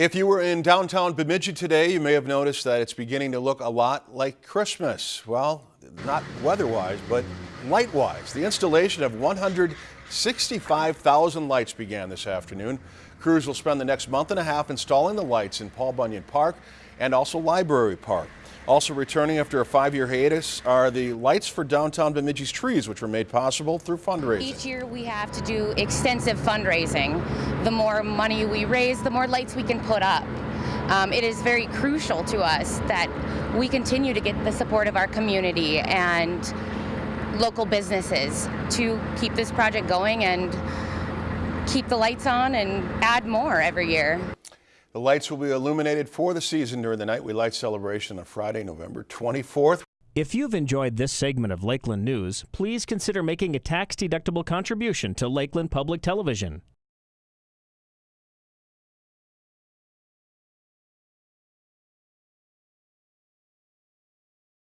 If you were in downtown Bemidji today, you may have noticed that it's beginning to look a lot like Christmas. Well, not weather-wise, but light-wise. The installation of 165,000 lights began this afternoon. Crews will spend the next month and a half installing the lights in Paul Bunyan Park and also Library Park. Also returning after a five-year hiatus are the lights for downtown Bemidji's trees, which were made possible through fundraising. Each year we have to do extensive fundraising. The more money we raise, the more lights we can put up. Um, it is very crucial to us that we continue to get the support of our community and local businesses to keep this project going and keep the lights on and add more every year. The lights will be illuminated for the season during the Night We Light celebration on Friday, November 24th. If you've enjoyed this segment of Lakeland News, please consider making a tax-deductible contribution to Lakeland Public Television.